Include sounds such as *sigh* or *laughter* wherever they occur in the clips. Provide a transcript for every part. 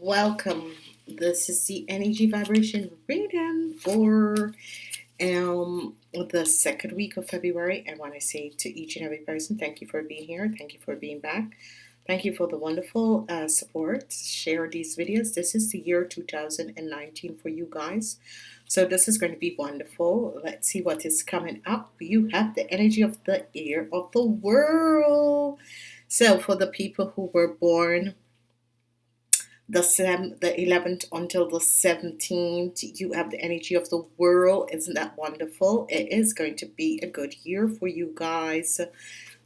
welcome. This is the energy vibration reading for um the second week of February. I want to say to each and every person, thank you for being here. Thank you for being back. Thank you for the wonderful uh, support. Share these videos. This is the year 2019 for you guys. So this is going to be wonderful. Let's see what is coming up. You have the energy of the year of the world. So for the people who were born the seven, the 11th until the 17th you have the energy of the world. Isn't that wonderful? It is going to be a good year for you guys.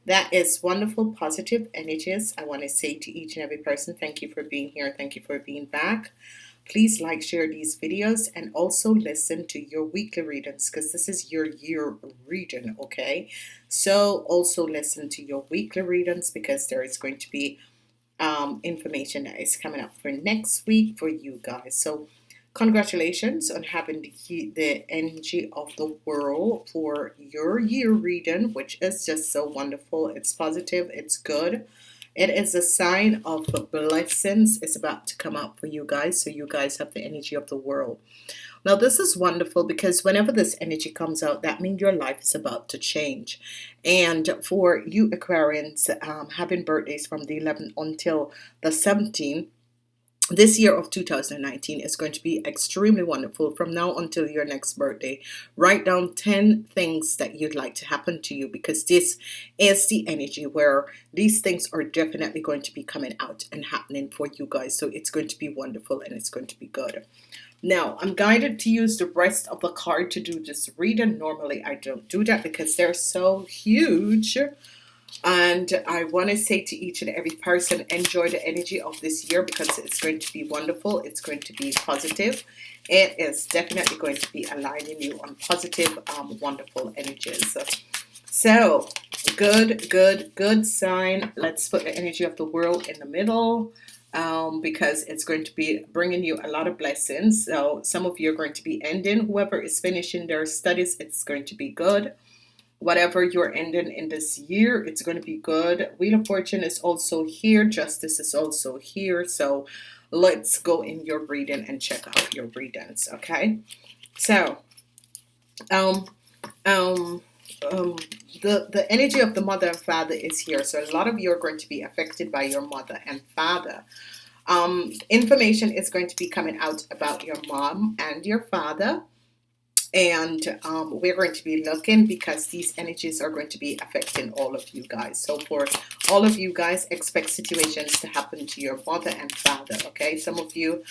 That is wonderful positive energies. I want to say to each and every person thank you for being here. Thank you for being back. Please like share these videos and also listen to your weekly readings because this is your year reading okay? So also listen to your weekly readings because there is going to be um, information that is coming up for next week for you guys. So congratulations on having the, the energy of the world for your year reading, which is just so wonderful. It's positive. It's good. It is a sign of blessings it's about to come up for you guys. So you guys have the energy of the world. Now this is wonderful because whenever this energy comes out, that means your life is about to change. And for you Aquarians um, having birthdays from the 11th until the 17th, this year of 2019 is going to be extremely wonderful from now until your next birthday. Write down 10 things that you'd like to happen to you because this is the energy where these things are definitely going to be coming out and happening for you guys. So it's going to be wonderful and it's going to be good. Now I'm guided to use the rest of the card to do this reading. Normally I don't do that because they're so huge and I want to say to each and every person enjoy the energy of this year because it's going to be wonderful it's going to be positive it is definitely going to be aligning you on positive um, wonderful energies so good good good sign let's put the energy of the world in the middle um, because it's going to be bringing you a lot of blessings. So some of you are going to be ending. Whoever is finishing their studies, it's going to be good. Whatever you're ending in this year, it's going to be good. Wheel of Fortune is also here. Justice is also here. So let's go in your reading and check out your readings. Okay. So, um, um, um, the, the energy of the mother and father is here. So a lot of you are going to be affected by your mother and father. Um, information is going to be coming out about your mom and your father. And um, we're going to be looking because these energies are going to be affecting all of you guys. So for all of you guys, expect situations to happen to your mother and father. Okay, some of you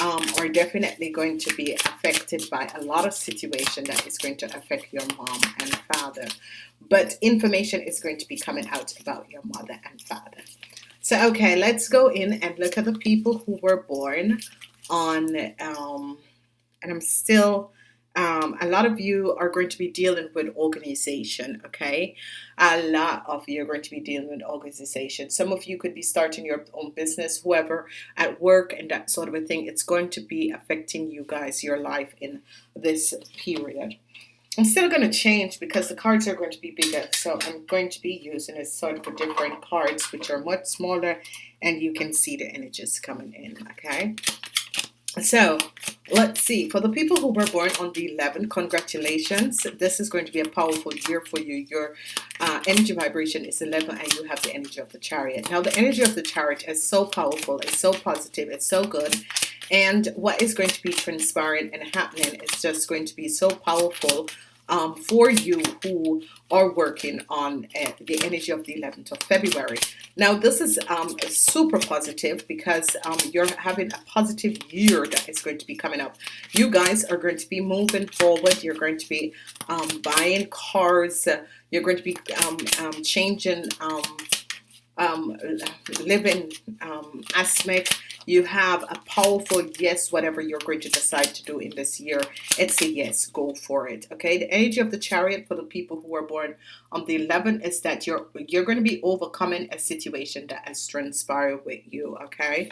um, are definitely going to be affected by a lot of situation that is going to affect your mom and father but information is going to be coming out about your mother and father so okay let's go in and look at the people who were born on um, and I'm still um, a lot of you are going to be dealing with organization okay? A lot of you are going to be dealing with organization. Some of you could be starting your own business whoever at work and that sort of a thing. It's going to be affecting you guys your life in this period. I'm still going to change because the cards are going to be bigger so I'm going to be using a sort of different cards which are much smaller and you can see the energies coming in okay so let's see. For the people who were born on the 11th congratulations. This is going to be a powerful year for you. Your uh, energy vibration is 11 and you have the energy of the chariot. Now the energy of the chariot is so powerful it's so positive it's so good. And what is going to be transpiring and happening is just going to be so powerful um, for you who are working on uh, the energy of the 11th of February. Now this is um, super positive because um, you're having a positive year that is going to be coming up. You guys are going to be moving forward. You're going to be um, buying cars. You're going to be um, um, changing living aspect you have a powerful yes whatever you're going to decide to do in this year it's a yes go for it okay? The energy of the chariot for the people who are born on the 11th is that you're you're going to be overcoming a situation that has transpired with you okay?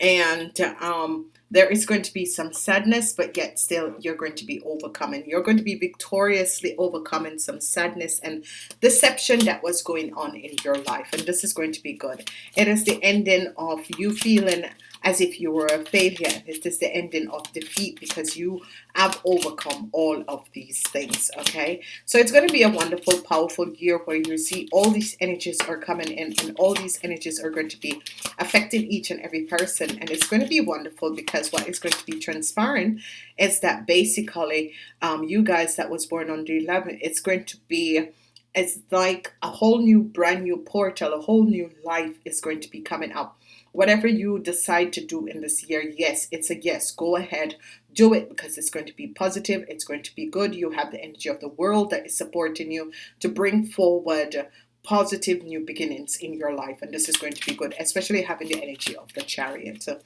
And um, there is going to be some sadness but yet still you're going to be overcoming. You're going to be victoriously overcoming some sadness and deception that was going on in your life and this is going to be good. It is the ending of you feeling as if you were a failure. It is the ending of defeat because you have overcome all of these things. Okay, so it's going to be a wonderful, powerful year where you see all these energies are coming in, and all these energies are going to be affecting each and every person, and it's going to be wonderful because what is going to be transpiring is that basically, um, you guys that was born on the 11th, it's going to be it's like a whole new brand new portal a whole new life is going to be coming up whatever you decide to do in this year yes it's a yes. Go ahead do it because it's going to be positive it's going to be good. You have the energy of the world that is supporting you to bring forward positive new beginnings in your life and this is going to be good especially having the energy of the chariot. So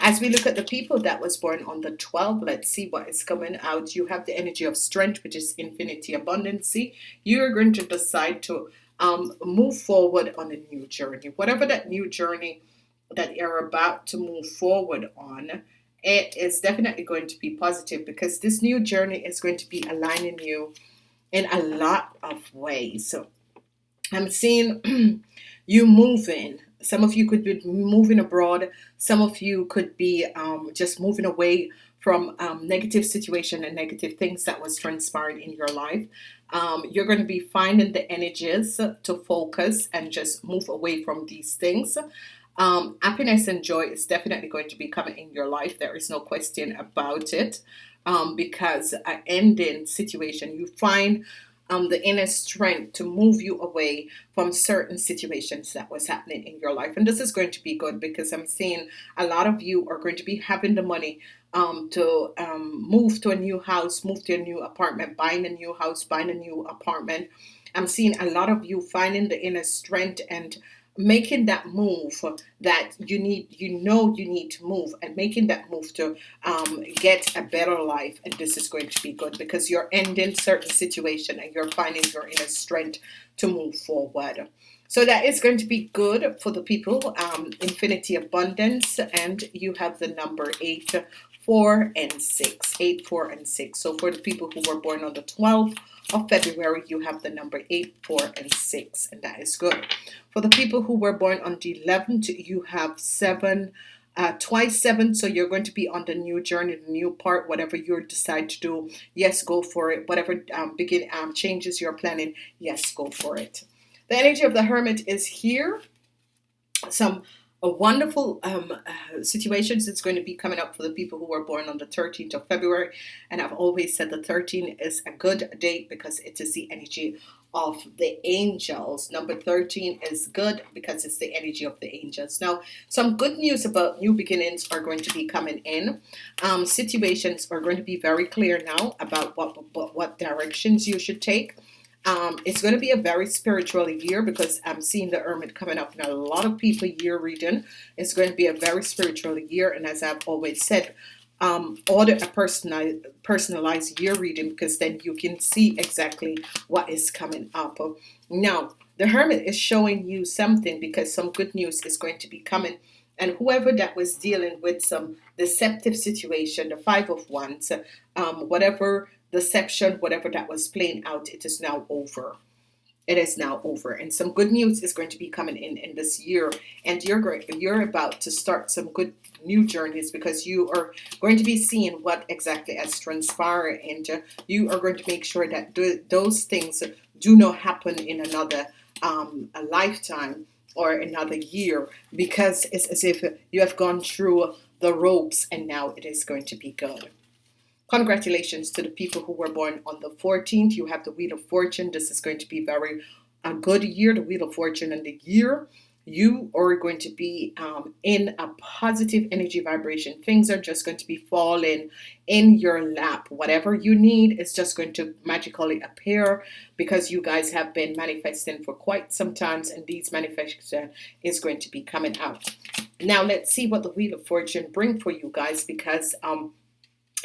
as we look at the people that was born on the 12 let's see what is coming out. You have the energy of strength which is infinity abundancy. You're going to decide to um, move forward on a new journey. Whatever that new journey that you're about to move forward on it is definitely going to be positive because this new journey is going to be aligning you in a lot of ways so I'm seeing *clears throat* you moving. Some of you could be moving abroad. Some of you could be um, just moving away from um, negative situation and negative things that was transpiring in your life. Um, you're going to be finding the energies to focus and just move away from these things. Um, happiness and joy is definitely going to be coming in your life. There is no question about it. Um, because an ending situation, you find um, the inner strength to move you away from certain situations that was happening in your life. And this is going to be good because I'm seeing a lot of you are going to be having the money um, to um, move to a new house, move to a new apartment, buying a new house, buying a new apartment. I'm seeing a lot of you finding the inner strength and making that move that you need you know you need to move and making that move to um, get a better life and this is going to be good because you're ending certain situation and you're finding your inner strength to move forward. So that is going to be good for the people um, infinity abundance and you have the number eight four and six eight four and six. So for the people who were born on the 12th of February you have the number 8 4 and 6 and that is good. For the people who were born on the 11th you have 7 uh, twice seven so you're going to be on the new journey the new part whatever you decide to do yes go for it. Whatever um, begin um, changes you're planning yes go for it. The energy of the hermit is here. Some a wonderful um, uh, situations. It's going to be coming up for the people who were born on the 13th of February. And I've always said the 13th is a good date because it is the energy of the angels. Number 13 is good because it's the energy of the angels. Now some good news about new beginnings are going to be coming in. Um, situations are going to be very clear now about what, what, what directions you should take um, it's going to be a very spiritual year because I'm seeing the Hermit coming up in a lot of people year reading. It's going to be a very spiritual year, and as I've always said, um, order a personalized, personalized year reading because then you can see exactly what is coming up. Now, the Hermit is showing you something because some good news is going to be coming. And whoever that was dealing with some deceptive situation, the Five of Wands, um, whatever deception, whatever that was playing out, it is now over. It is now over, and some good news is going to be coming in in this year. And you're going, you're about to start some good new journeys because you are going to be seeing what exactly has transpired, and uh, you are going to make sure that those things do not happen in another um, a lifetime or another year because it's as if you have gone through the ropes and now it is going to be good. Congratulations to the people who were born on the 14th. You have the Wheel of Fortune. This is going to be very a good year, the Wheel of Fortune and the year. You are going to be um, in a positive energy vibration. Things are just going to be falling in your lap. Whatever you need is just going to magically appear because you guys have been manifesting for quite some times and these manifestation is going to be coming out. Now let's see what the Wheel of Fortune bring for you guys because um,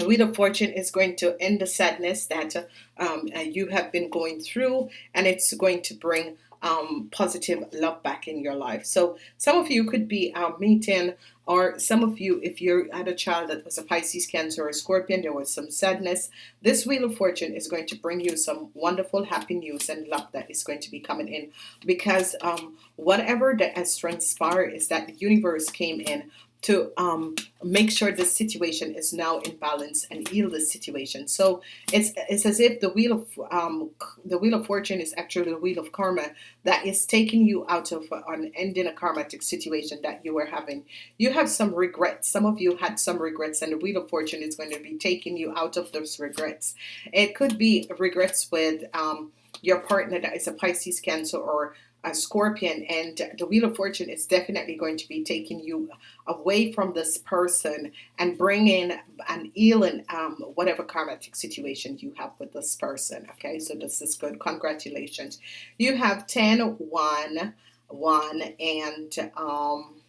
Wheel of Fortune is going to end the sadness that um, uh, you have been going through and it's going to bring um, positive love back in your life. So some of you could be uh, meeting or some of you, if you had a child that was a Pisces, Cancer, or Scorpion, there was some sadness. This Wheel of Fortune is going to bring you some wonderful, happy news and love that is going to be coming in because um, whatever that has transpired is that the universe came in to um, make sure the situation is now in balance and heal the situation. So it's it's as if the wheel of um, the wheel of fortune is actually the wheel of karma that is taking you out of an ending a karmatic situation that you were having. You have some regrets. Some of you had some regrets, and the wheel of fortune is going to be taking you out of those regrets. It could be regrets with um, your partner that is a Pisces, Cancer, or a scorpion and the wheel of fortune is definitely going to be taking you away from this person and bringing an healing um, whatever karmatic situation you have with this person okay? So this is good. Congratulations. You have 10 1 1 and um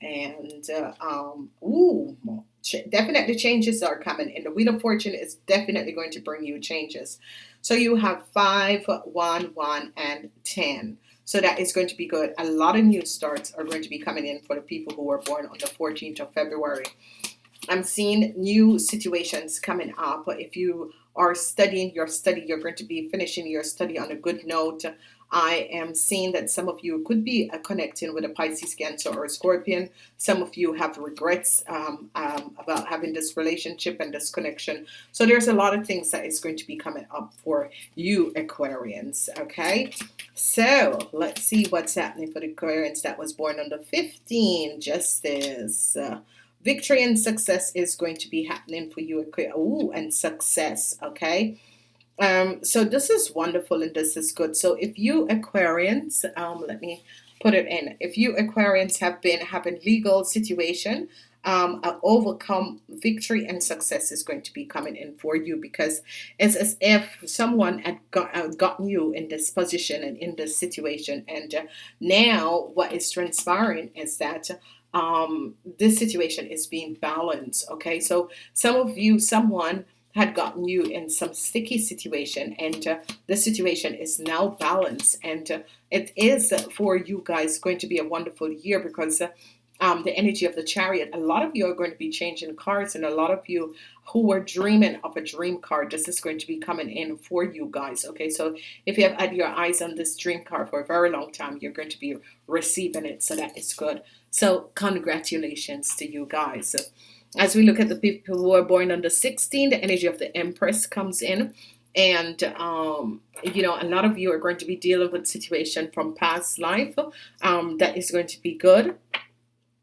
and uh, um ooh definitely changes are coming and the wheel of fortune is definitely going to bring you changes so you have 5, 1, 1, and 10. So that is going to be good. A lot of new starts are going to be coming in for the people who were born on the 14th of February. I'm seeing new situations coming up. If you are studying your study, you're going to be finishing your study on a good note. I am seeing that some of you could be uh, connecting with a Pisces, Cancer, or a Scorpion. Some of you have regrets um, um, about having this relationship and this connection. So there's a lot of things that is going to be coming up for you Aquarians. Okay, so let's see what's happening for the Aquarians that was born on the 15th. Justice. Uh, victory and success is going to be happening for you. Oh, and success. Okay. Um, so this is wonderful and this is good. So if you Aquarians, um, let me put it in. If you Aquarians have been having legal situation, um, overcome victory and success is going to be coming in for you because it's as if someone had got, uh, gotten you in this position and in this situation and uh, now what is transpiring is that um, this situation is being balanced okay so some of you someone had gotten you in some sticky situation and uh, the situation is now balanced and uh, it is for you guys going to be a wonderful year because uh, um, the energy of the chariot a lot of you are going to be changing cards and a lot of you who were dreaming of a dream card this is going to be coming in for you guys okay? So if you have had your eyes on this dream card for a very long time you're going to be receiving it so that is good. So congratulations to you guys as we look at the people who are born the 16th, the energy of the Empress comes in. And, um, you know, a lot of you are going to be dealing with situation from past life um, that is going to be good.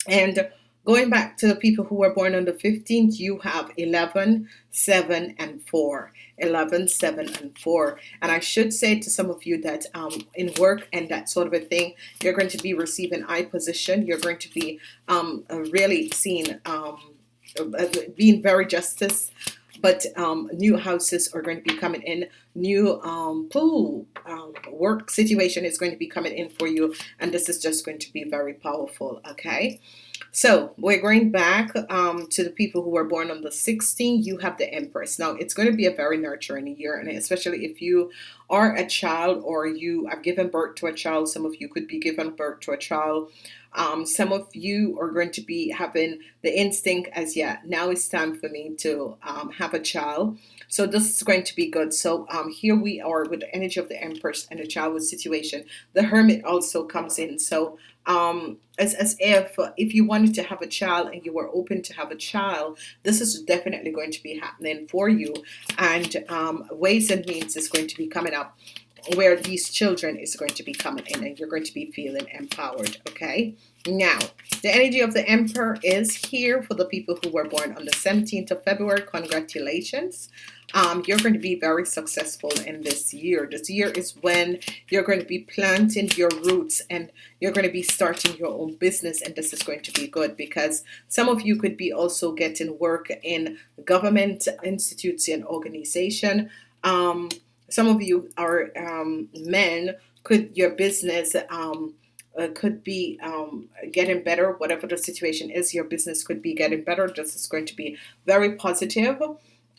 And going back to the people who were born on the 15th, you have 11, 7, and 4. 11, 7, and 4. And I should say to some of you that um, in work and that sort of a thing, you're going to be receiving high position. You're going to be um, really seeing um, being very justice but um, new houses are going to be coming in. New um, pool um, work situation is going to be coming in for you and this is just going to be very powerful okay? So we're going back um, to the people who were born on the 16th you have the Empress. Now it's going to be a very nurturing year and especially if you are a child or you have given birth to a child some of you could be given birth to a child um, some of you are going to be having the instinct as yeah, now it's time for me to um, have a child. So this is going to be good. So um, here we are with the energy of the Empress and the childhood situation. The Hermit also comes in. So um, as, as if if you wanted to have a child and you were open to have a child, this is definitely going to be happening for you. And um, ways and means is going to be coming up where these children is going to be coming in and you're going to be feeling empowered okay? Now the energy of the emperor is here for the people who were born on the 17th of February. Congratulations. Um, you're going to be very successful in this year. This year is when you're going to be planting your roots and you're going to be starting your own business and this is going to be good because some of you could be also getting work in government institutes and organization. Um, some of you are um, men could your business um, uh, could be um, getting better whatever the situation is your business could be getting better this is going to be very positive.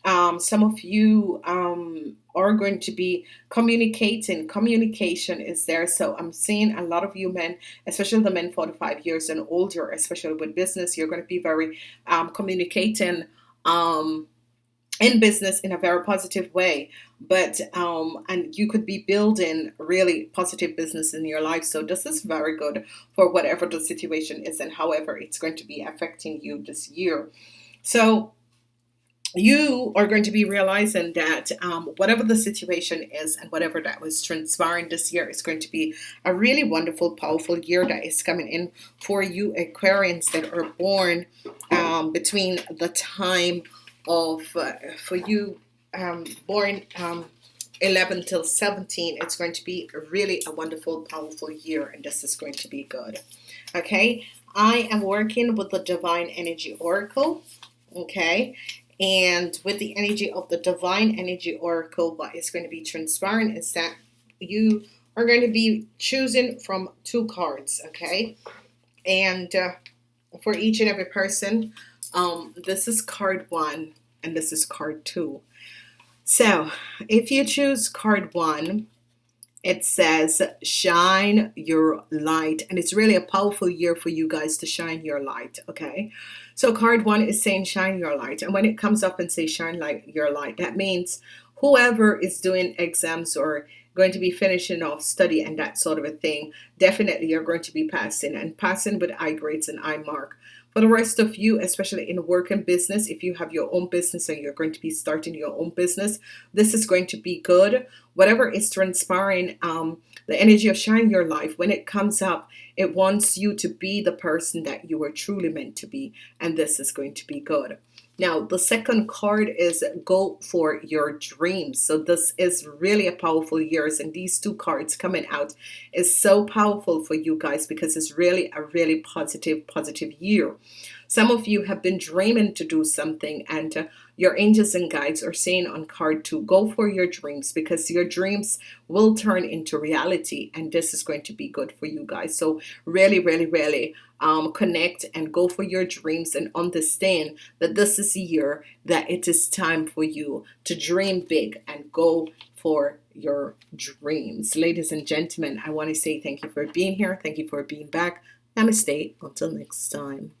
Um, some of you um, are going to be communicating communication is there. So I'm seeing a lot of you men especially the men 45 years and older especially with business you're going to be very um, communicating um, in business in a very positive way but um and you could be building really positive business in your life so this is very good for whatever the situation is and however it's going to be affecting you this year. So you are going to be realizing that um, whatever the situation is and whatever that was transpiring this year is going to be a really wonderful, powerful year that is coming in for you Aquarians that are born um, between the time of, uh, for you um, born um, 11 till 17, it's going to be really a wonderful, powerful year, and this is going to be good. Okay, I am working with the Divine Energy Oracle. Okay, and with the energy of the divine energy oracle, what is going to be transparent is that you are going to be choosing from two cards, okay? And uh, for each and every person, um, this is card one and this is card two. So if you choose card one, it says shine your light and it's really a powerful year for you guys to shine your light okay so card one is saying shine your light and when it comes up and say shine light your light that means whoever is doing exams or going to be finishing off study and that sort of a thing definitely you're going to be passing and passing with I grades and I mark for the rest of you, especially in work and business, if you have your own business and you're going to be starting your own business, this is going to be good. Whatever is transpiring, um, the energy of shine your life, when it comes up, it wants you to be the person that you are truly meant to be. And this is going to be good. Now, the second card is go for your dreams. So this is really a powerful years and these two cards coming out is so powerful for you guys because it's really a really positive, positive year. Some of you have been dreaming to do something and uh, your angels and guides are saying on card two, go for your dreams because your dreams will turn into reality and this is going to be good for you guys. So really, really, really um, connect and go for your dreams and understand that this is a year that it is time for you to dream big and go for your dreams. Ladies and gentlemen, I want to say thank you for being here. Thank you for being back. Namaste. Until next time.